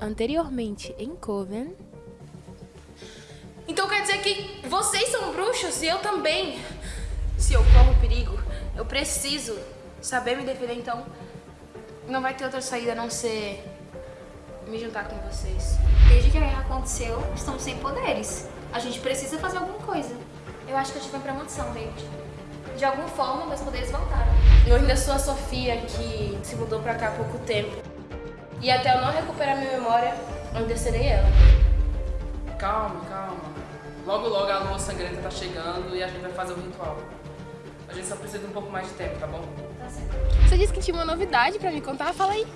Anteriormente em Coven. Então quer dizer que vocês são bruxos e eu também. Se eu corro perigo, eu preciso saber me defender, então não vai ter outra saída a não ser me juntar com vocês. Desde que a guerra aconteceu, estamos sem poderes. A gente precisa fazer alguma coisa. Eu acho que eu tive uma premonição, David. De alguma forma, meus poderes voltaram. Eu ainda sou a Sofia, que se mudou pra cá há pouco tempo. E até eu não recuperar minha memória, eu ainda serei ela. Calma, calma. Logo, logo a lua sangrenta tá chegando e a gente vai fazer o ritual. A gente só precisa de um pouco mais de tempo, tá bom? Tá certo. Você disse que tinha uma novidade pra me contar? Fala aí.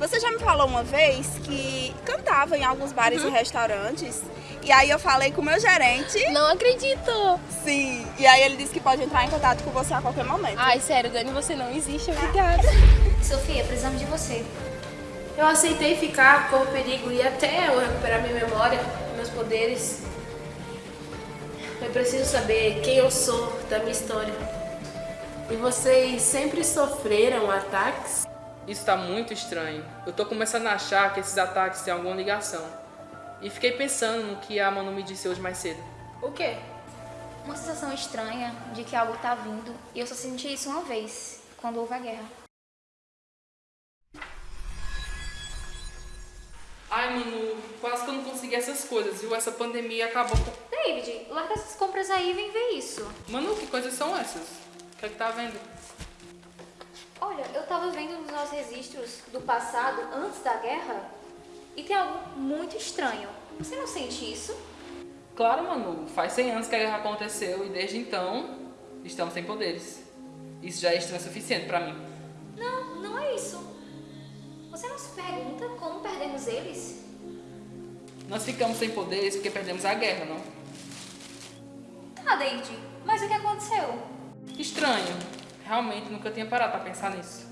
Você já me falou uma vez que cantava em alguns bares e restaurantes. E aí eu falei com o meu gerente. Não acredito! Sim. E aí ele disse que pode entrar em contato com você a qualquer momento. Ai, sério, Dani, você não existe, obrigada. Sofia, precisamos de você. Eu aceitei ficar, corro perigo e até eu recuperar minha memória, meus poderes. Eu preciso saber quem eu sou da minha história. E vocês sempre sofreram ataques? Isso tá muito estranho. Eu tô começando a achar que esses ataques têm alguma ligação. E fiquei pensando no que a Manu me disse hoje mais cedo. O quê? Uma sensação estranha de que algo tá vindo. E eu só senti isso uma vez, quando houve a guerra. Ai, Manu, quase que eu não consegui essas coisas, viu? Essa pandemia acabou com... David, larga essas compras aí e vem ver isso. Manu, que coisas são essas? O que é que tá vendo? Olha, eu tava vendo nos nossos registros do passado, antes da guerra, e tem algo muito estranho. Você não sente isso? Claro, Manu. Faz 100 anos que a guerra aconteceu e desde então estamos sem poderes. Isso já é estranho o suficiente pra mim. Não, não é isso. Você não se pergunta como perdemos eles? Nós ficamos sem poderes porque perdemos a guerra, não? Tá, David, mas o que aconteceu? Estranho. Realmente nunca tinha parado pra pensar nisso.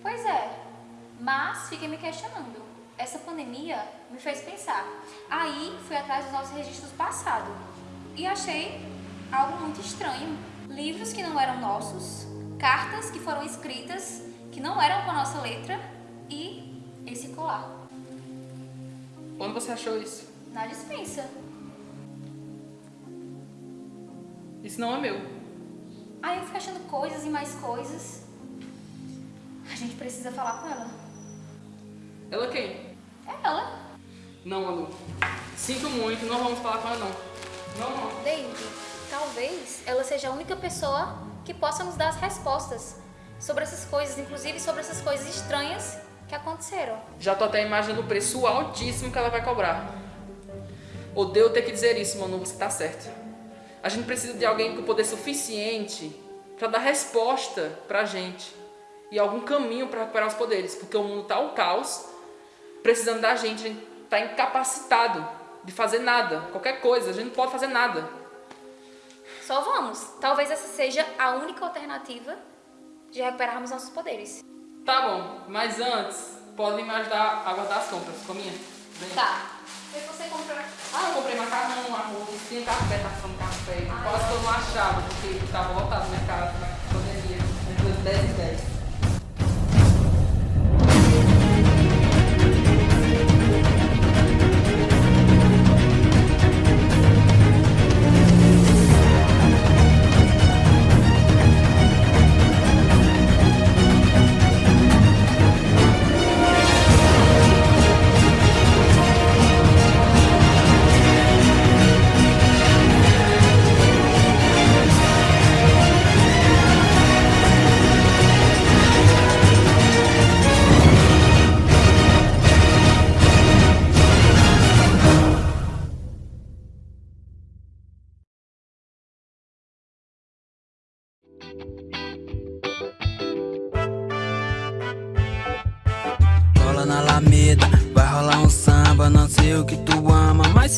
Pois é, mas fiquei me questionando. Essa pandemia me fez pensar. Aí fui atrás dos nossos registros passados e achei algo muito estranho. Livros que não eram nossos, cartas que foram escritas que não eram com a nossa letra esse colar Onde você achou isso? na dispensa. Isso não é meu. Aí eu fui achando coisas e mais coisas. A gente precisa falar com ela. Ela quem? É ela. Não, Manu. Sinto muito, não vamos falar com ela, não. Não, não. David, talvez ela seja a única pessoa que possa nos dar as respostas sobre essas coisas, inclusive sobre essas coisas estranhas que aconteceram. Já tô até imaginando o preço altíssimo que ela vai cobrar. Odeio ter que dizer isso, Manu, você tá certo. A gente precisa de alguém com poder suficiente pra dar resposta pra gente. E algum caminho pra recuperar os poderes. Porque o mundo tá um caos, precisando da gente, a gente tá incapacitado de fazer nada. Qualquer coisa, a gente não pode fazer nada. Só vamos. Talvez essa seja a única alternativa de recuperarmos nossos poderes. Tá bom, mas antes, pode me ajudar a guardar as compras, cominha? Vem. Tá. O que você comprou? Ah, eu comprei macarrão, arroz, tinha café, tá falando café. Quase que eu não achava, porque tava lotado no mercado na pandemia. Entre 10 e 10.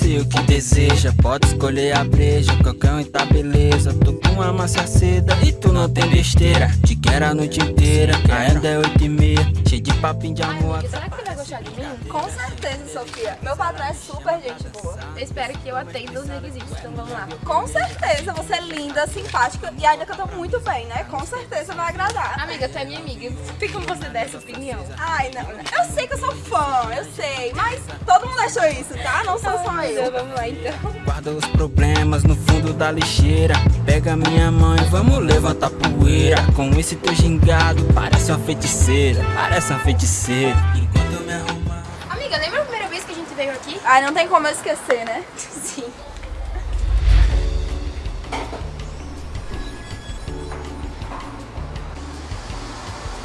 Sei o que deseja Pode escolher a breja, qualquer um tá beleza Tô com a massa seda e tu não tem besteira Te quero a noite inteira, ainda é oito e meia Cheio de papinho de amor De mim? Com certeza, Sofia. Meu patrão é super gente boa. Eu espero que eu atenda os requisitos, então vamos lá. Com certeza, você é linda, simpática e ainda canta muito bem, né? Com certeza vai agradar. Amiga, tu é minha amiga. Tem como você dar essa opinião? Ai, não. Eu sei que eu sou fã, eu sei, mas tô achou isso, tá? Não sou só eu. Vamos lá então. Guarda os problemas no fundo da lixeira Pega minha mão e vamos levantar poeira Com esse teu gingado, parece uma feiticeira Parece uma feiticeira primeira vez que a gente veio aqui? Ai, não tem como eu esquecer, né? Sim.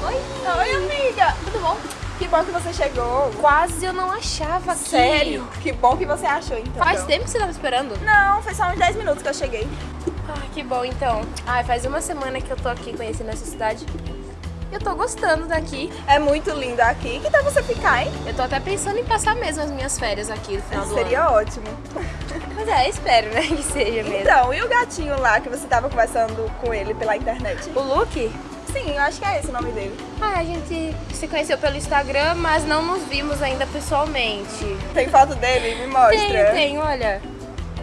Oi? Oi, amiga. Tudo bom? Que bom que você chegou. Quase eu não achava aqui. Sério? Que bom que você achou, então. Faz tempo que você tava esperando? Não, foi só uns 10 minutos que eu cheguei. Ah, que bom então. Ai, faz uma semana que eu tô aqui conhecendo essa cidade. Eu tô gostando daqui. É muito lindo aqui. Que tal você ficar, hein? Eu tô até pensando em passar mesmo as minhas férias aqui no final do Seria ano. ótimo. Mas é, espero, né, que seja mesmo. Então, e o gatinho lá que você tava conversando com ele pela internet? O Luke? Sim, eu acho que é esse o nome dele. Ah, a gente se conheceu pelo Instagram, mas não nos vimos ainda pessoalmente. Tem foto dele? Me mostra. Tem, tem, olha.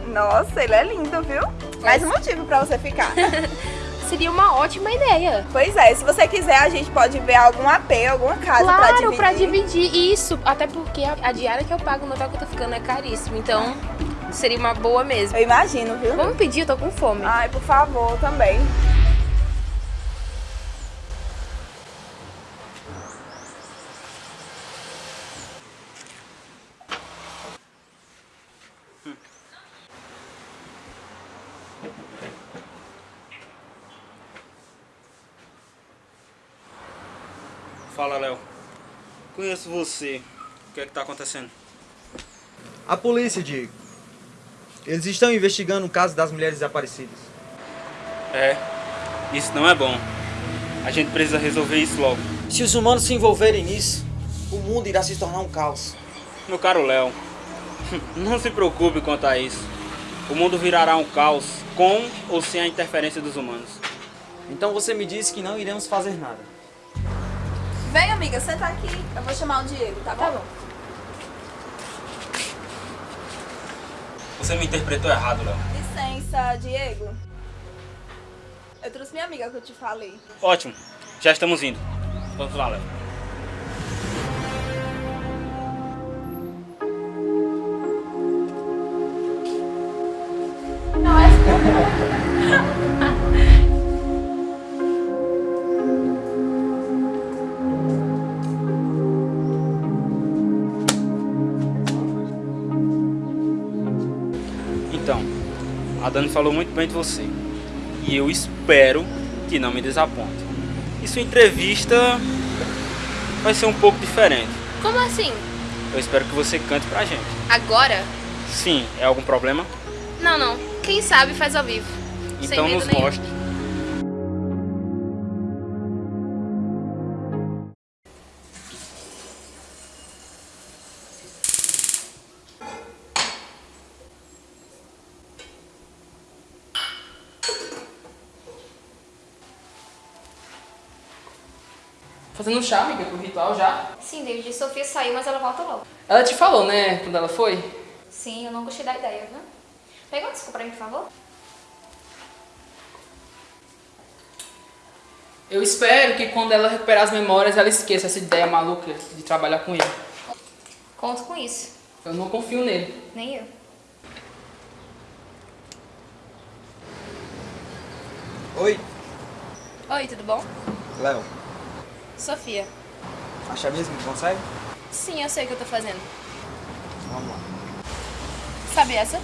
Nossa, ele é lindo, viu? Mais um motivo pra você ficar. Seria uma ótima ideia. pois é, se você quiser, a gente pode ver algum AP, alguma casa pra Claro, dividir. pra dividir isso. Até porque a, a diária que eu pago no hotel que eu tô ficando é caríssimo. Então, seria uma boa mesmo. Eu imagino, viu? Vamos pedir? Eu tô com fome. Ai, por favor, também. Fala, Léo. Conheço você. O que é que tá acontecendo? A polícia, Diego. Eles estão investigando o caso das mulheres desaparecidas. É, isso não é bom. A gente precisa resolver isso logo. Se os humanos se envolverem nisso, o mundo irá se tornar um caos. Meu caro Léo, não se preocupe quanto a isso. O mundo virará um caos com ou sem a interferência dos humanos. Então você me disse que não iremos fazer nada. Vem, amiga, senta aqui. Eu vou chamar o Diego, tá bom? Tá bom. Você me interpretou errado, Léo. Licença, Diego. Eu trouxe minha amiga que eu te falei. Ótimo, já estamos indo. Vamos lá, Léo. Dani falou muito bem de você. E eu espero que não me desaponte. E sua entrevista vai ser um pouco diferente. Como assim? Eu espero que você cante pra gente. Agora? Sim, é algum problema? Não, não. Quem sabe faz ao vivo. Então nos nenhum. mostre. Fazendo chá, amiga, pro ritual já. Sim, David, Sofia saiu, mas ela volta logo. Ela te falou, né, quando ela foi? Sim, eu não gostei da ideia, viu? Pega uma desculpa pra mim, por favor. Eu espero que quando ela recuperar as memórias, ela esqueça essa ideia maluca de trabalhar com ele. Conto com isso. Eu não confio nele. Nem eu. Oi, Oi, tudo bom? Léo. Sofia. Acha mesmo que consegue? Sim, eu sei o que eu tô fazendo. Vamos lá. Sabe essa?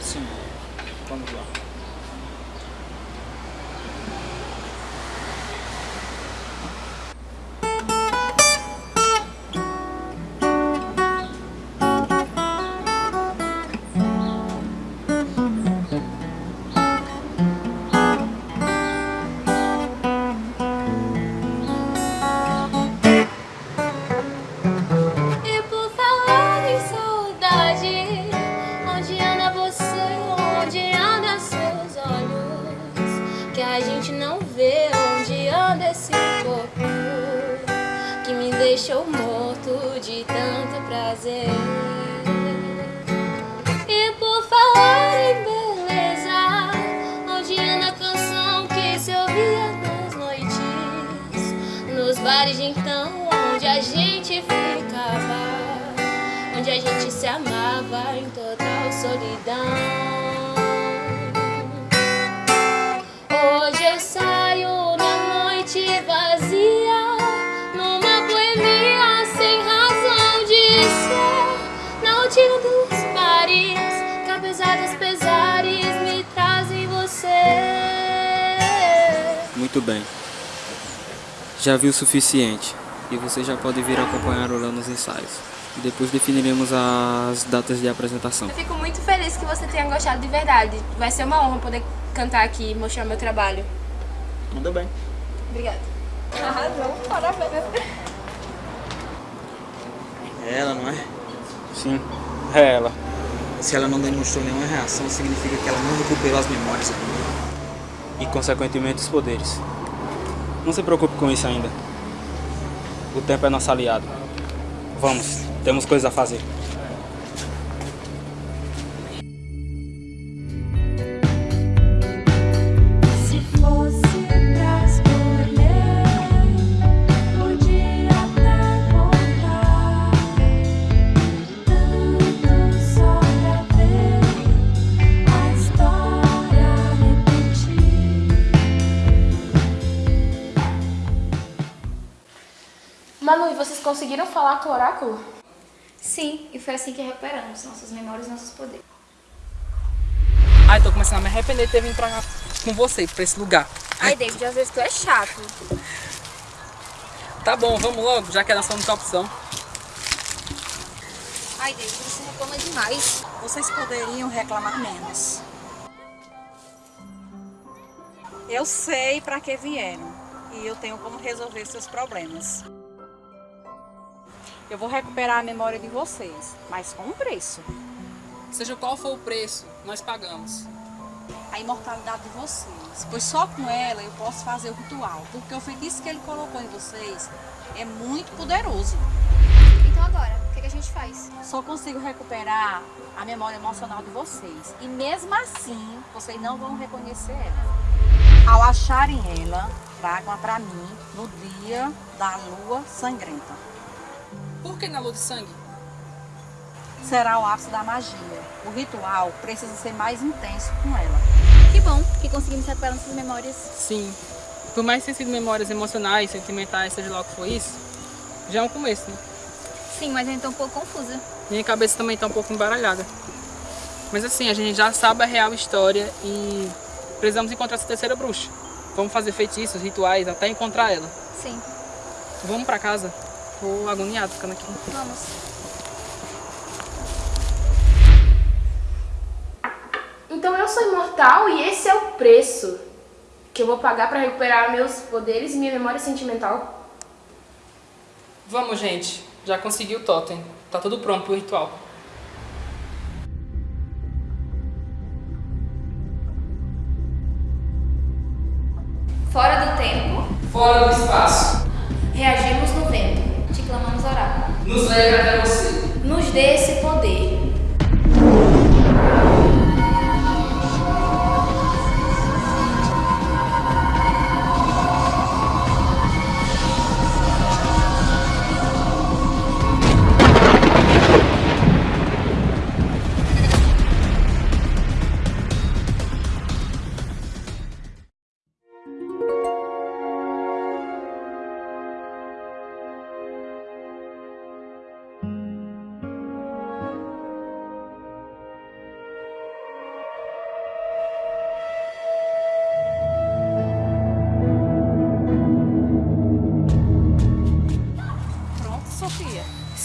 Sim, vamos lá. Gente se amava em total solidão. Hoje eu saio na noite vazia, numa boemia sem razão de ser, na última dos bares, que apesar dos pesares me trazem você. Muito bem. Já viu o suficiente. E você já pode vir acompanhar o Léo nos ensaios. E depois definiremos as datas de apresentação. Eu fico muito feliz que você tenha gostado de verdade. Vai ser uma honra poder cantar aqui e mostrar meu trabalho. Manda bem. Obrigada. Arrasou, parabéns. É ela, não é? Sim, é ela. Se ela não demonstrou nenhuma reação, significa que ela não recuperou as memórias. E, consequentemente, os poderes. Não se preocupe com isso ainda. O tempo é nosso aliado. Vamos, temos coisas a fazer. Se fosse pra escolher, podia até voltar. Tanto só pra ver a história repetir. Manu, e vocês conseguiram falar com o oráculo? Sim, e foi assim que recuperamos nossas memórias e nossos poderes. Ai, tô começando a me arrepender de ter vindo pra cá com você, pra esse lugar. Ai, David, às vezes tu é chato. Tá bom, vamos logo, já que é a nossa única opção. Ai, David, você reclama demais. Vocês poderiam reclamar menos. Eu sei para que vieram e eu tenho como resolver seus problemas. Eu vou recuperar a memória de vocês, mas com um preço. Seja qual for o preço, nós pagamos. A imortalidade de vocês, pois só com ela eu posso fazer o ritual, porque o feitiço que ele colocou em vocês é muito poderoso. Então agora, o que, que a gente faz? Só consigo recuperar a memória emocional de vocês. E mesmo assim, vocês não vão reconhecer ela. Ao acharem ela, tragam-a para mim no dia da lua sangrenta. Por que na lua de sangue? Será o ápice da magia. O ritual precisa ser mais intenso com ela. Que bom que conseguimos recuperar nossas memórias. Sim. Por mais que tenham sido memórias emocionais, sentimentais, seja lá o que for isso, já é um começo, né? Sim, mas eu ainda tô um pouco confusa. Minha cabeça também tá um pouco embaralhada. Mas assim, a gente já sabe a real história e precisamos encontrar essa terceira bruxa. Vamos fazer feitiços, rituais, até encontrar ela. Sim, Vamos pra casa. Tô agoniado ficando aqui. vamos. Então eu sou imortal e esse é o preço que eu vou pagar pra recuperar meus poderes e minha memória sentimental. Vamos, gente. Já consegui o totem. Tá tudo pronto pro ritual. Fora do tempo, Fora do espaço. Reagimos no vento. te clamamos oráculo. Nos leve até você. Nos dê esse poder.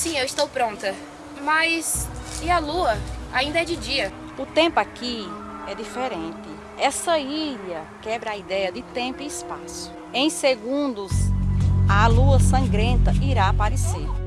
Sim, eu estou pronta. Mas e a lua? Ainda é de dia. O tempo aqui é diferente. Essa ilha quebra a ideia de tempo e espaço. Em segundos, a lua sangrenta irá aparecer.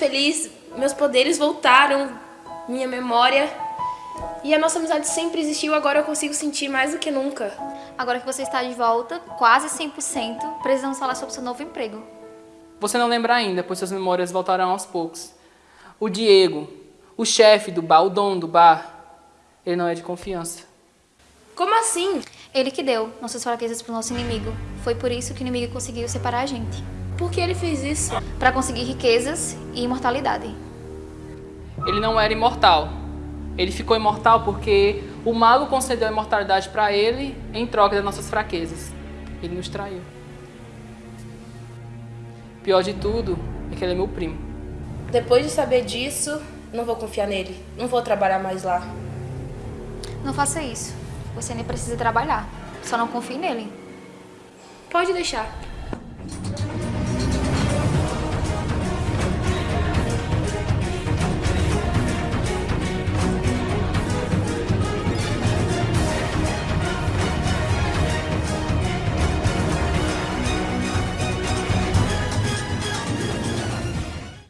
Feliz. Meus poderes voltaram, minha memória. E a nossa amizade sempre existiu, agora eu consigo sentir mais do que nunca. Agora que você está de volta, quase 100%, precisamos falar sobre seu novo emprego. Você não lembra ainda, pois suas memórias voltarão aos poucos. O Diego, o chefe do bar, o dono do bar, ele não é de confiança. Como assim? Ele que deu nossas fraquezas pro nosso inimigo. Foi por isso que o inimigo conseguiu separar a gente. Por que ele fez isso? Para conseguir riquezas e imortalidade. Ele não era imortal. Ele ficou imortal porque o mago concedeu a imortalidade para ele em troca das nossas fraquezas. Ele nos traiu. Pior de tudo é que ele é meu primo. Depois de saber disso, não vou confiar nele. Não vou trabalhar mais lá. Não faça isso. Você nem precisa trabalhar. Só não confie nele. Pode deixar.